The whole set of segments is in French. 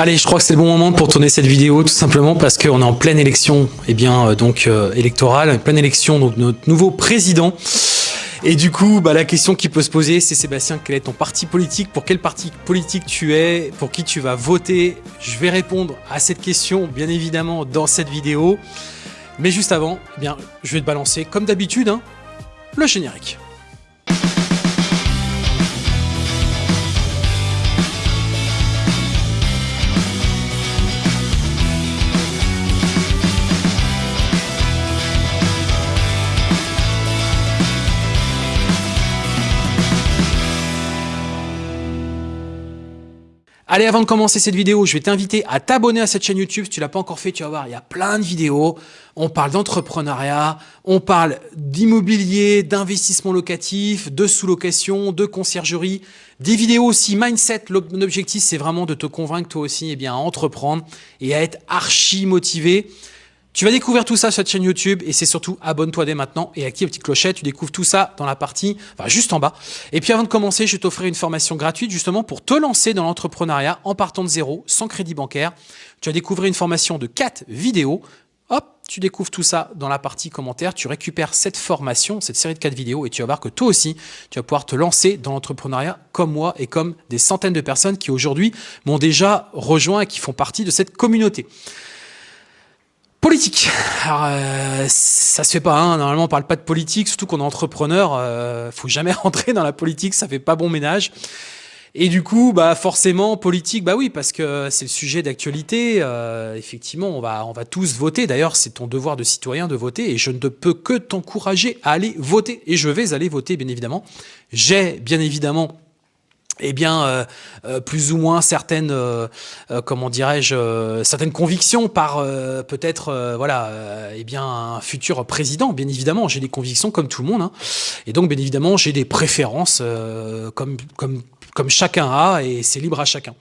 Allez, je crois que c'est le bon moment pour tourner cette vidéo, tout simplement parce qu'on est en pleine élection, eh bien, euh, donc euh, électorale, pleine élection donc notre nouveau président. Et du coup, bah, la question qui peut se poser, c'est Sébastien, quel est ton parti politique? Pour quel parti politique tu es? Pour qui tu vas voter? Je vais répondre à cette question, bien évidemment, dans cette vidéo. Mais juste avant, eh bien, je vais te balancer, comme d'habitude, hein, le générique. Allez, avant de commencer cette vidéo, je vais t'inviter à t'abonner à cette chaîne YouTube. Si tu l'as pas encore fait, tu vas voir, il y a plein de vidéos. On parle d'entrepreneuriat, on parle d'immobilier, d'investissement locatif, de sous-location, de conciergerie, des vidéos aussi mindset. L'objectif, c'est vraiment de te convaincre toi aussi eh bien, à entreprendre et à être archi motivé. Tu vas découvrir tout ça sur cette chaîne YouTube et c'est surtout abonne-toi dès maintenant et active la petite clochette. Tu découvres tout ça dans la partie, enfin juste en bas. Et puis avant de commencer, je vais t'offrir une formation gratuite justement pour te lancer dans l'entrepreneuriat en partant de zéro, sans crédit bancaire. Tu vas découvrir une formation de 4 vidéos. Hop, tu découvres tout ça dans la partie commentaire. Tu récupères cette formation, cette série de 4 vidéos et tu vas voir que toi aussi, tu vas pouvoir te lancer dans l'entrepreneuriat comme moi et comme des centaines de personnes qui aujourd'hui m'ont déjà rejoint et qui font partie de cette communauté. Politique. Alors, euh, ça se fait pas. Hein. Normalement, on parle pas de politique, surtout qu'on est entrepreneur. Euh, faut jamais rentrer dans la politique, ça fait pas bon ménage. Et du coup, bah forcément, politique, bah oui, parce que c'est le sujet d'actualité. Euh, effectivement, on va, on va tous voter. D'ailleurs, c'est ton devoir de citoyen de voter, et je ne peux que t'encourager à aller voter. Et je vais aller voter, bien évidemment. J'ai bien évidemment eh bien, euh, euh, plus ou moins certaines, euh, comment dirais-je, certaines convictions par peut-être, voilà, eh bien, un futur président. Bien évidemment, j'ai des convictions comme tout le monde, hein. et donc bien évidemment, j'ai des préférences comme comme comme chacun a, et c'est libre à chacun.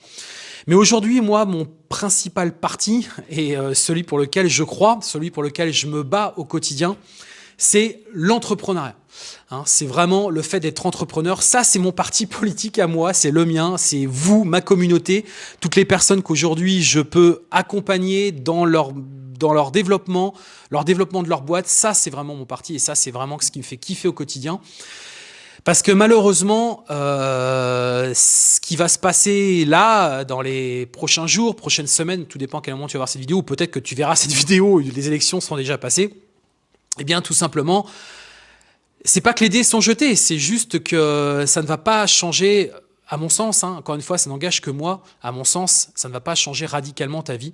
Mais aujourd'hui, moi, mon principal parti et celui pour lequel je crois, celui pour lequel je me bats au quotidien, c'est l'entrepreneuriat. Hein, c'est vraiment le fait d'être entrepreneur. Ça, c'est mon parti politique à moi, c'est le mien, c'est vous, ma communauté, toutes les personnes qu'aujourd'hui je peux accompagner dans leur dans leur développement, leur développement de leur boîte. Ça, c'est vraiment mon parti et ça, c'est vraiment ce qui me fait kiffer au quotidien. Parce que malheureusement, euh, ce qui va se passer là, dans les prochains jours, prochaines semaines, tout dépend à quel moment tu vas voir cette vidéo, ou peut-être que tu verras cette vidéo, les élections sont déjà passées, eh bien tout simplement, c'est pas que les dés sont jetés, c'est juste que ça ne va pas changer, à mon sens, hein, encore une fois, ça n'engage que moi, à mon sens, ça ne va pas changer radicalement ta vie.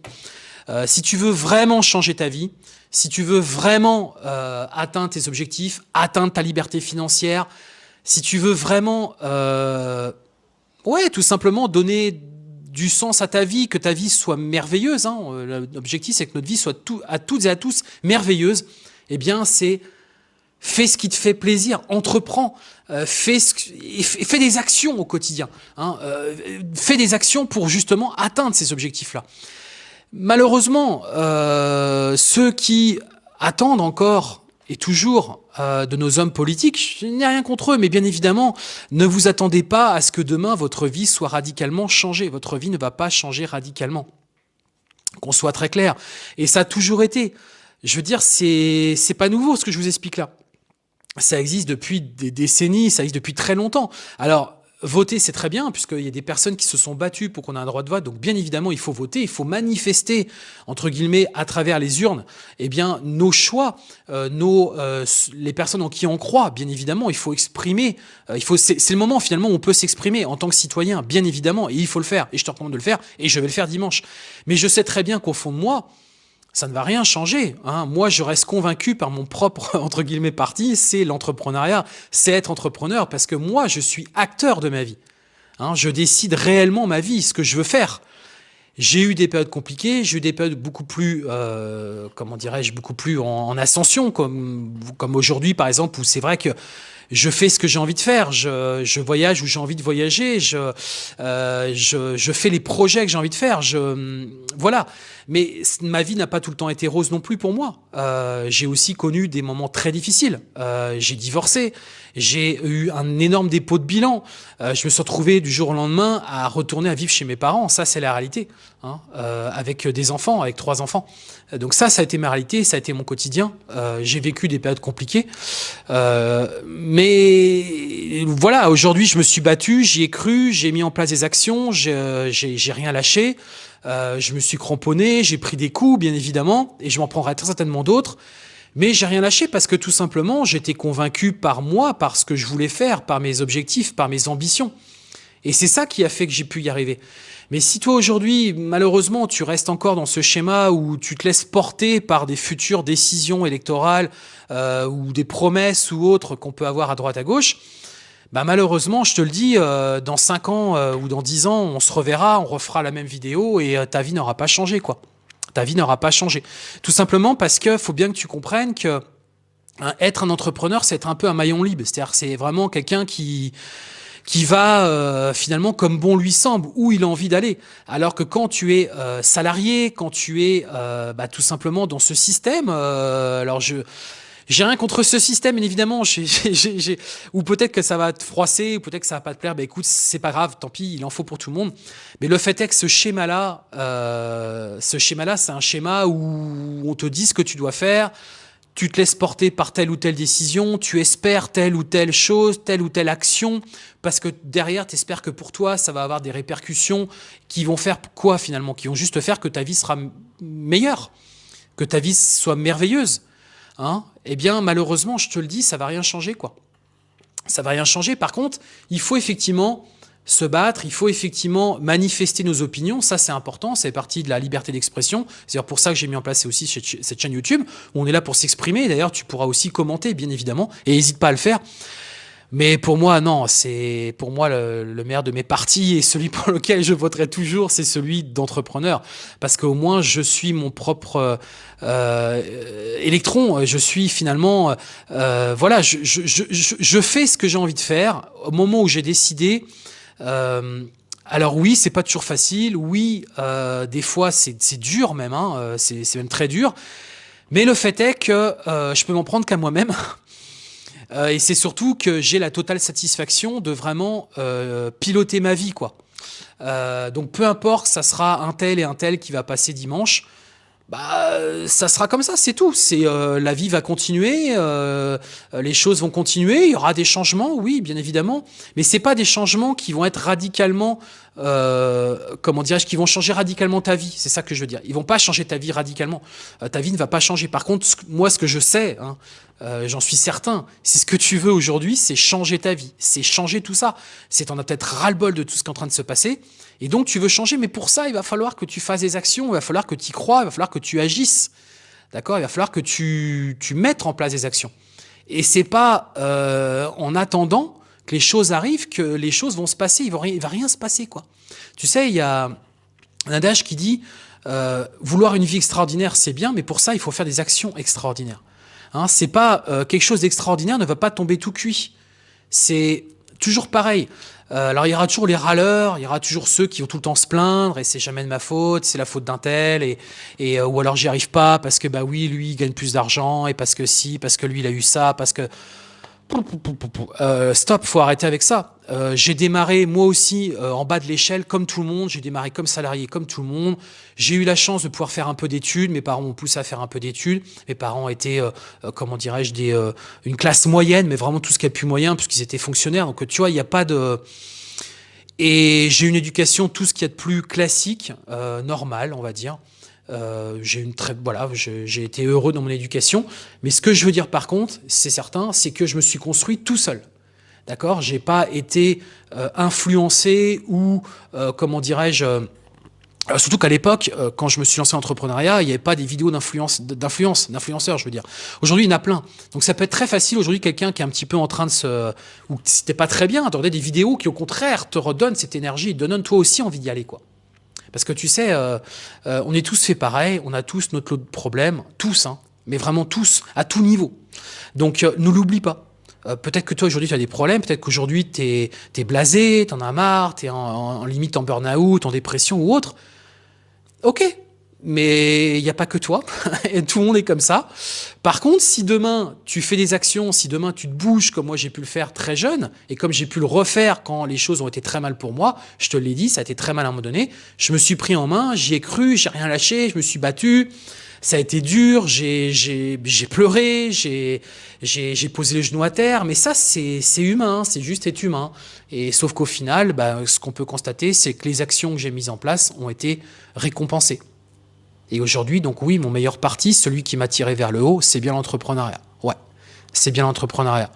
Euh, si tu veux vraiment changer ta vie, si tu veux vraiment euh, atteindre tes objectifs, atteindre ta liberté financière, si tu veux vraiment, euh, ouais, tout simplement donner du sens à ta vie, que ta vie soit merveilleuse, hein, l'objectif c'est que notre vie soit à toutes et à tous merveilleuse, eh bien c'est Fais ce qui te fait plaisir, entreprends, euh, fais, des actions au quotidien. Hein, euh, fais des actions pour justement atteindre ces objectifs-là. Malheureusement, euh, ceux qui attendent encore et toujours de nos hommes politiques, je n'ai rien contre eux, mais bien évidemment, ne vous attendez pas à ce que demain votre vie soit radicalement changée. Votre vie ne va pas changer radicalement. Qu'on soit très clair. Et ça a toujours été. Je veux dire, c'est pas nouveau ce que je vous explique là ça existe depuis des décennies, ça existe depuis très longtemps. Alors, voter, c'est très bien, puisqu'il y a des personnes qui se sont battues pour qu'on ait un droit de vote. Donc, bien évidemment, il faut voter, il faut manifester, entre guillemets, à travers les urnes, eh bien, nos choix, euh, nos, euh, les personnes en qui on croit, bien évidemment, il faut exprimer. Euh, il faut, c'est le moment, finalement, où on peut s'exprimer en tant que citoyen, bien évidemment, et il faut le faire. Et je te recommande de le faire, et je vais le faire dimanche. Mais je sais très bien qu'au fond de moi, ça ne va rien changer. Hein. Moi, je reste convaincu par mon propre, entre guillemets, parti, c'est l'entrepreneuriat, c'est être entrepreneur, parce que moi, je suis acteur de ma vie. Hein. Je décide réellement ma vie, ce que je veux faire. J'ai eu des périodes compliquées, j'ai eu des périodes beaucoup plus, euh, comment dirais-je, beaucoup plus en, ascension, comme, comme aujourd'hui, par exemple, où c'est vrai que je fais ce que j'ai envie de faire, je, je voyage où j'ai envie de voyager, je, euh, je, je, fais les projets que j'ai envie de faire, je, voilà. Mais ma vie n'a pas tout le temps été rose non plus pour moi. Euh, j'ai aussi connu des moments très difficiles. Euh, j'ai divorcé, j'ai eu un énorme dépôt de bilan. Euh, je me suis retrouvé du jour au lendemain à retourner à vivre chez mes parents. Ça, c'est la réalité, hein, euh, avec des enfants, avec trois enfants. Donc ça, ça a été ma réalité, ça a été mon quotidien. Euh, j'ai vécu des périodes compliquées. mais voilà, aujourd'hui, je me suis battu, j'y ai cru, j'ai mis en place des actions, j'ai rien lâché. Euh, je me suis cramponné, j'ai pris des coups, bien évidemment, et je m'en prendrai très certainement d'autres. Mais j'ai rien lâché parce que tout simplement, j'étais convaincu par moi, par ce que je voulais faire, par mes objectifs, par mes ambitions. Et c'est ça qui a fait que j'ai pu y arriver. Mais si toi aujourd'hui, malheureusement, tu restes encore dans ce schéma où tu te laisses porter par des futures décisions électorales euh, ou des promesses ou autres qu'on peut avoir à droite à gauche, bah malheureusement, je te le dis, euh, dans 5 ans euh, ou dans 10 ans, on se reverra, on refera la même vidéo et ta vie n'aura pas changé, quoi. Ta vie n'aura pas changé. Tout simplement parce que faut bien que tu comprennes que hein, être un entrepreneur, c'est être un peu un maillon libre. C'est-à-dire c'est vraiment quelqu'un qui qui va finalement comme bon lui semble, où il a envie d'aller. Alors que quand tu es salarié, quand tu es bah, tout simplement dans ce système, alors je j'ai rien contre ce système, bien évidemment, ou peut-être que ça va te froisser, ou peut-être que ça va pas te plaire, ben écoute, c'est pas grave, tant pis, il en faut pour tout le monde. Mais le fait est que ce schéma-là, euh, ce schéma-là, c'est un schéma où on te dit ce que tu dois faire, tu te laisses porter par telle ou telle décision, tu espères telle ou telle chose, telle ou telle action, parce que derrière, tu espères que pour toi, ça va avoir des répercussions qui vont faire quoi finalement? Qui vont juste faire que ta vie sera meilleure, que ta vie soit merveilleuse. Hein, eh bien, malheureusement, je te le dis, ça va rien changer, quoi. Ça va rien changer. Par contre, il faut effectivement se battre, il faut effectivement manifester nos opinions, ça c'est important, c'est partie de la liberté d'expression, c'est pour ça que j'ai mis en place aussi cette chaîne YouTube, où on est là pour s'exprimer, d'ailleurs tu pourras aussi commenter bien évidemment, et n'hésite pas à le faire. Mais pour moi, non, c'est pour moi le, le, meilleur de mes partis et celui pour lequel je voterai toujours, c'est celui d'entrepreneur. Parce qu'au moins, je suis mon propre euh, électron. Je suis finalement, euh, voilà, je, je, je, je, fais ce que j'ai envie de faire au moment où j'ai décidé. Euh, alors oui, c'est pas toujours facile. Oui, euh, des fois c'est dur même. Hein, euh, c'est même très dur. Mais le fait est que euh, je peux m'en prendre qu'à moi-même. Euh, et c'est surtout que j'ai la totale satisfaction de vraiment euh, piloter ma vie. quoi. Euh, donc peu importe, ça sera un tel et un tel qui va passer dimanche. Bah, ça sera comme ça, c'est tout. C'est la vie va continuer, les choses vont continuer. Il y aura des changements, oui, bien évidemment, mais c'est pas des changements qui vont être radicalement euh, comment dirais-je, qui vont changer radicalement ta vie. C'est ça que je veux dire. Ils vont pas changer ta vie radicalement. Euh, ta vie ne va pas changer. Par contre, moi, ce que je sais, hein, euh, j'en suis certain, c'est ce que tu veux aujourd'hui, c'est changer ta vie. C'est changer tout ça. C'est en as peut-être ras-le-bol de tout ce qui est en train de se passer. Et donc, tu veux changer. Mais pour ça, il va falloir que tu fasses des actions. Il va falloir que tu y crois. Il va falloir que tu agisses. D'accord? Il va falloir que tu, tu mettes en place des actions. Et c'est pas euh, en attendant que les choses arrivent, que les choses vont se passer, il ne va rien se passer. quoi. Tu sais, il y a un adage qui dit euh, vouloir une vie extraordinaire, c'est bien, mais pour ça, il faut faire des actions extraordinaires. Hein, c'est pas euh, quelque chose d'extraordinaire ne va pas tomber tout cuit. C'est toujours pareil. Euh, alors il y aura toujours les râleurs, il y aura toujours ceux qui vont tout le temps se plaindre et c'est jamais de ma faute, c'est la faute d'un tel et, ou alors j'y arrive pas parce que bah oui lui il gagne plus d'argent et parce que si, parce que lui il a eu ça, parce que euh, stop, faut arrêter avec ça. Euh, j'ai démarré moi aussi euh, en bas de l'échelle comme tout le monde. J'ai démarré comme salarié comme tout le monde. J'ai eu la chance de pouvoir faire un peu d'études. Mes parents m'ont poussé à faire un peu d'études. Mes parents étaient, comment dirais-je, une classe moyenne, mais vraiment tout ce qui a pu moyen puisqu'ils étaient fonctionnaires. Donc tu vois, il n'y a pas de et j'ai une éducation tout ce qui est de plus classique, normal, on va dire. Euh, j'ai une très voilà, j'ai été heureux dans mon éducation. Mais ce que je veux dire par contre, c'est certain, c'est que je me suis construit tout seul. D'accord? J'ai pas été euh, influencé ou euh, comment dirais-je euh, Surtout qu'à l'époque, quand je me suis lancé en entrepreneuriat, il n'y avait pas des vidéos d'influence, d'influence, d'influenceurs, je veux dire. Aujourd'hui, il y en a plein. Donc ça peut être très facile aujourd'hui, quelqu'un qui est un petit peu en train de se, ou c'était pas très bien, de des vidéos qui au contraire te redonnent cette énergie, te donnent toi aussi envie d'y aller, quoi. Parce que tu sais, euh, euh, on est tous fait pareil, on a tous notre lot de problèmes, tous, hein, mais vraiment tous, à tout niveau. Donc euh, ne l'oublie pas. Peut-être que toi aujourd'hui tu as des problèmes, peut-être qu'aujourd'hui tu es, es, blasé, tu en as marre, tu es en, en, limite en burn-out, en dépression ou autre. Ok, mais il n'y a pas que toi, et tout le monde est comme ça. Par contre, si demain tu fais des actions, si demain tu te bouges comme moi j'ai pu le faire très jeune, et comme j'ai pu le refaire quand les choses ont été très mal pour moi, je te l'ai dit, ça a été très mal à un moment donné, je me suis pris en main, j'y ai cru, j'ai rien lâché, je me suis battu, ça a été dur, j'ai pleuré, j'ai posé les genoux à terre, mais ça c'est humain, c'est juste être humain. Et sauf qu'au final, bah, ce qu'on peut constater, c'est que les actions que j'ai mises en place ont été récompensées. Et aujourd'hui, donc oui, mon meilleur parti, celui qui m'a tiré vers le haut, c'est bien l'entrepreneuriat. Ouais, c'est bien l'entrepreneuriat.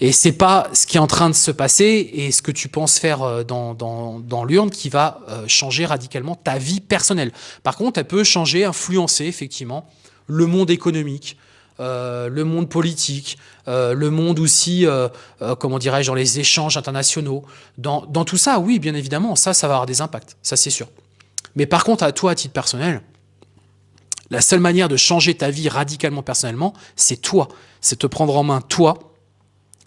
Et c'est pas ce qui est en train de se passer et ce que tu penses faire euh, dans, dans, dans l'urne qui va euh, changer radicalement ta vie personnelle. Par contre, elle peut changer, influencer effectivement le monde économique, euh, le monde politique, euh, le monde aussi, euh, euh comment dirais-je, dans les échanges internationaux. Dans, dans tout ça, oui, bien évidemment, ça, ça va avoir des impacts, ça c'est sûr. Mais par contre, à toi, à titre personnel, la seule manière de changer ta vie radicalement personnellement, c'est toi. C'est te prendre en main toi,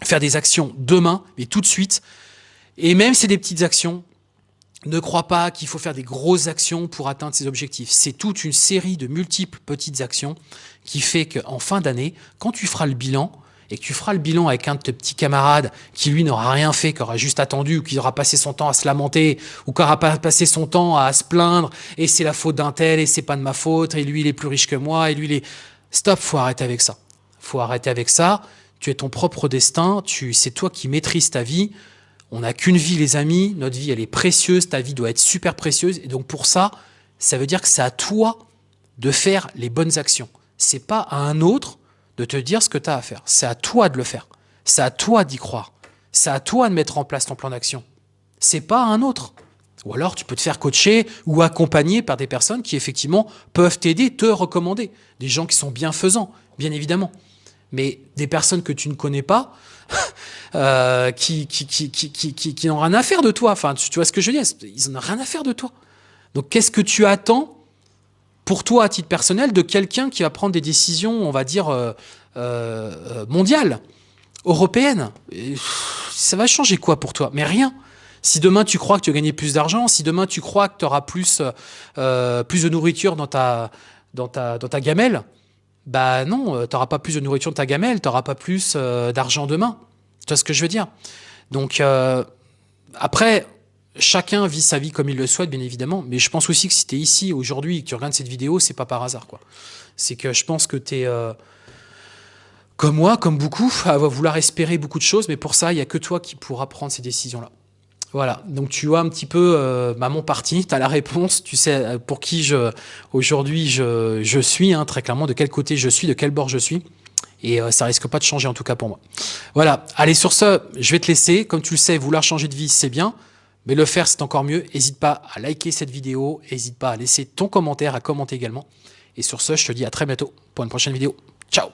faire des actions demain, mais tout de suite. Et même si c'est des petites actions, ne crois pas qu'il faut faire des grosses actions pour atteindre ses objectifs. C'est toute une série de multiples petites actions qui fait qu'en fin d'année, quand tu feras le bilan, et que tu feras le bilan avec un de tes petits camarades qui lui n'aura rien fait, qui aura juste attendu, ou qui aura passé son temps à se lamenter, ou qui aura passé son temps à se plaindre, et c'est la faute d'un tel, et c'est pas de ma faute, et lui il est plus riche que moi, et lui il est... Stop, faut arrêter avec ça. Faut arrêter avec ça. Tu es ton propre destin, tu, c'est toi qui maîtrises ta vie. On n'a qu'une vie les amis, notre vie elle est précieuse, ta vie doit être super précieuse, et donc pour ça, ça veut dire que c'est à toi de faire les bonnes actions. C'est pas à un autre de te dire ce que tu as à faire. C'est à toi de le faire. C'est à toi d'y croire. C'est à toi de mettre en place ton plan d'action. C'est pas à un autre. Ou alors tu peux te faire coacher ou accompagner par des personnes qui effectivement peuvent t'aider, te recommander. Des gens qui sont bienfaisants, bien évidemment. Mais des personnes que tu ne connais pas, euh, qui, qui, qui, qui, n'ont rien à faire de toi. Enfin, tu, vois ce que je veux dire? Ils n'ont rien à faire de toi. Donc qu'est-ce que tu attends pour toi, à titre personnel, de quelqu'un qui va prendre des décisions, on va dire, euh, euh, mondiales, européennes. ça va changer quoi pour toi? Mais rien. Si demain tu crois que tu vas gagner plus d'argent, si demain tu crois que tu auras plus, euh, plus de nourriture dans ta, dans ta, dans ta gamelle, bah non, tu n'auras pas plus de nourriture dans ta gamelle, tu n'auras pas plus d'argent demain. Tu vois ce que je veux dire? Donc, après, chacun vit sa vie comme il le souhaite, bien évidemment, mais je pense aussi que si tu es ici aujourd'hui et que tu regardes cette vidéo, c'est pas par hasard. C'est que je pense que tu es, euh, comme moi, comme beaucoup, à vouloir espérer beaucoup de choses, mais pour ça, il n'y a que toi qui pourras prendre ces décisions-là. Voilà, donc tu vois un petit peu euh, bah, mon parti, tu as la réponse, tu sais euh, pour qui je aujourd'hui je, je, suis, hein, très clairement, de quel côté je suis, de quel bord je suis. Et ça risque pas de changer en tout cas pour moi. Voilà, allez sur ce, je vais te laisser. Comme tu le sais, vouloir changer de vie, c'est bien. Mais le faire, c'est encore mieux. N'hésite pas à liker cette vidéo. N'hésite pas à laisser ton commentaire, à commenter également. Et sur ce, je te dis à très bientôt pour une prochaine vidéo. Ciao